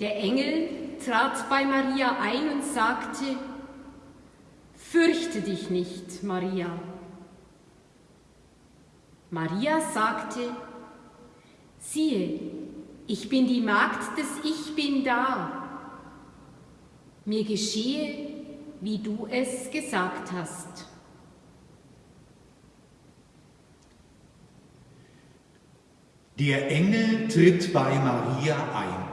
Der Engel trat bei Maria ein und sagte, Fürchte dich nicht, Maria. Maria sagte, siehe, ich bin die Magd des Ich bin da. Mir geschehe, wie du es gesagt hast. Der Engel tritt bei Maria ein.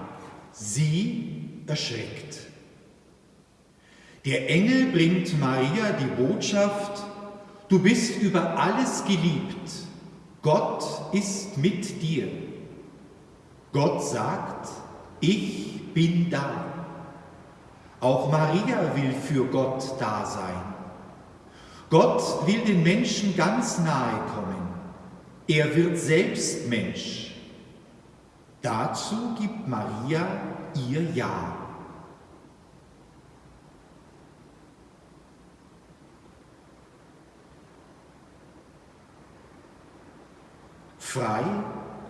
Sie erschreckt. Der Engel bringt Maria die Botschaft, du bist über alles geliebt, Gott ist mit dir. Gott sagt, ich bin da. Auch Maria will für Gott da sein. Gott will den Menschen ganz nahe kommen. Er wird selbst Mensch. Dazu gibt Maria ihr Ja. Frei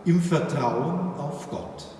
im Vertrauen auf Gott.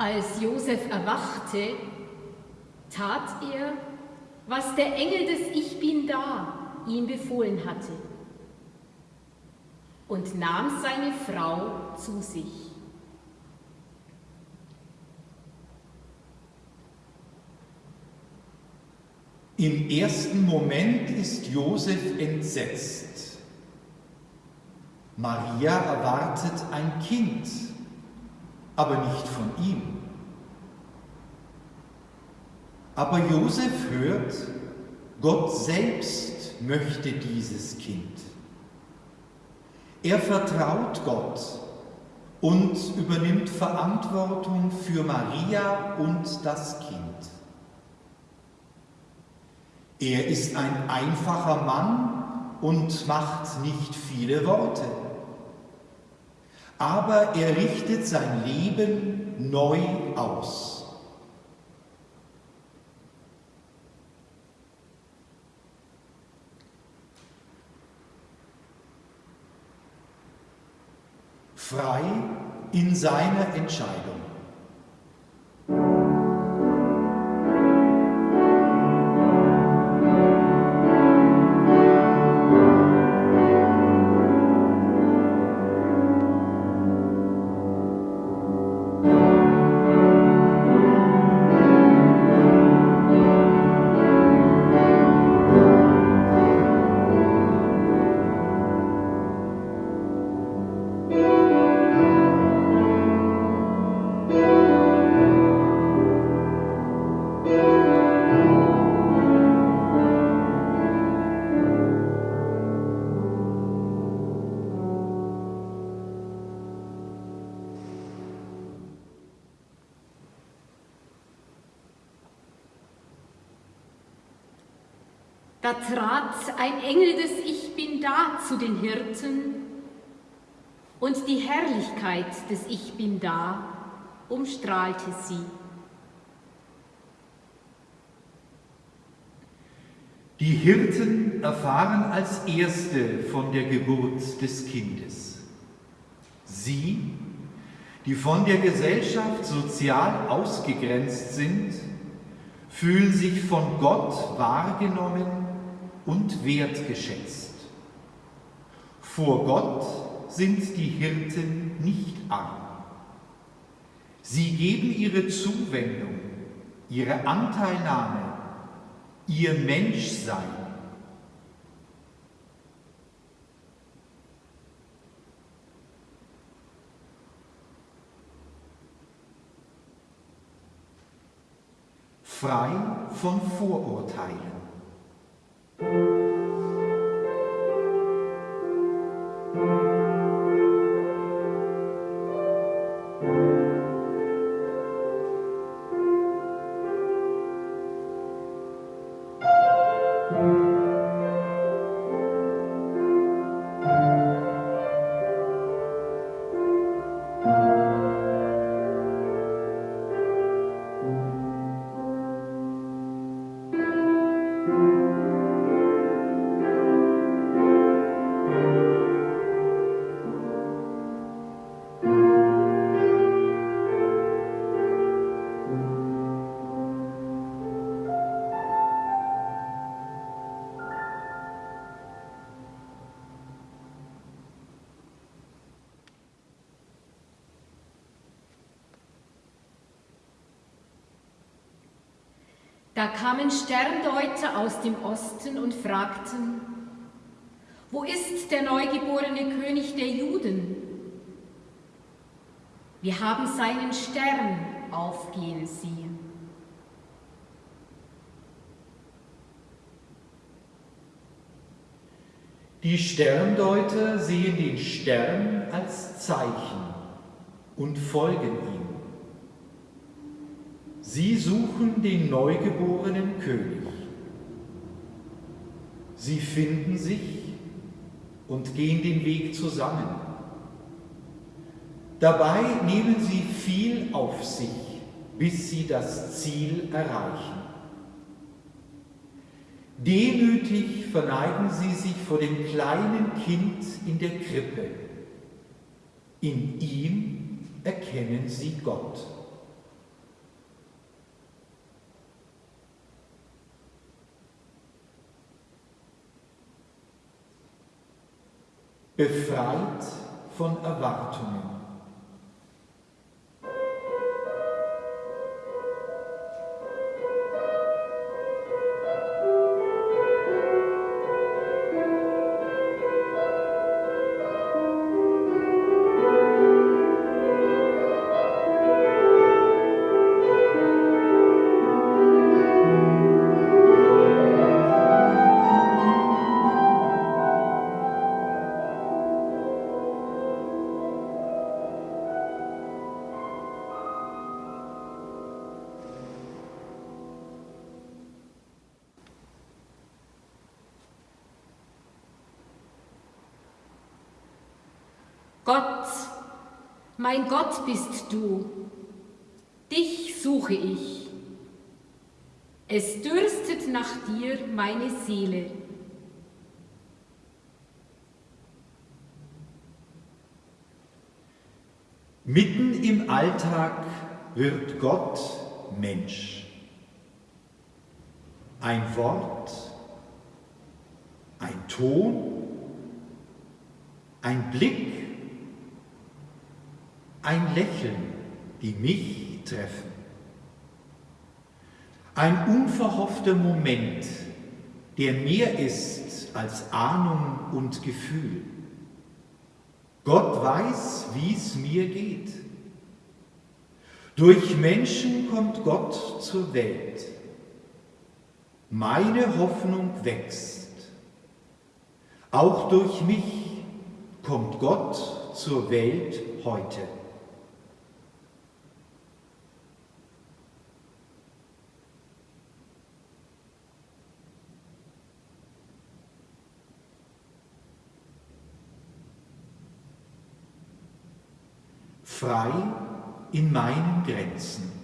Als Josef erwachte, tat er, was der Engel des Ich Bin da ihm befohlen hatte und nahm seine Frau zu sich. Im ersten Moment ist Josef entsetzt. Maria erwartet ein Kind, aber nicht von ihm. Aber Josef hört, Gott selbst möchte dieses Kind. Er vertraut Gott und übernimmt Verantwortung für Maria und das Kind. Er ist ein einfacher Mann und macht nicht viele Worte aber er richtet sein Leben neu aus. Frei in seiner Entscheidung. Da trat ein Engel des Ich Bin da zu den Hirten und die Herrlichkeit des Ich Bin da umstrahlte sie. Die Hirten erfahren als Erste von der Geburt des Kindes. Sie, die von der Gesellschaft sozial ausgegrenzt sind, fühlen sich von Gott wahrgenommen und wertgeschätzt. Vor Gott sind die Hirten nicht arm. Sie geben ihre Zuwendung, ihre Anteilnahme, ihr Menschsein. Frei von Vorurteilen. Da kamen Sterndeuter aus dem Osten und fragten, wo ist der neugeborene König der Juden? Wir haben seinen Stern aufgehen sehen. Die Sterndeuter sehen den Stern als Zeichen und folgen ihm. Sie suchen den neugeborenen König. Sie finden sich und gehen den Weg zusammen. Dabei nehmen sie viel auf sich, bis sie das Ziel erreichen. Demütig verneigen sie sich vor dem kleinen Kind in der Krippe. In ihm erkennen sie Gott. Befreit von Erwartungen. Mein Gott bist du, dich suche ich. Es dürstet nach dir meine Seele. Mitten im Alltag wird Gott Mensch. Ein Wort, ein Ton, ein Blick, ein Lächeln, die mich treffen. Ein unverhoffter Moment, der mehr ist als Ahnung und Gefühl. Gott weiß, wie es mir geht. Durch Menschen kommt Gott zur Welt. Meine Hoffnung wächst. Auch durch mich kommt Gott zur Welt heute. Frei in meinen Grenzen.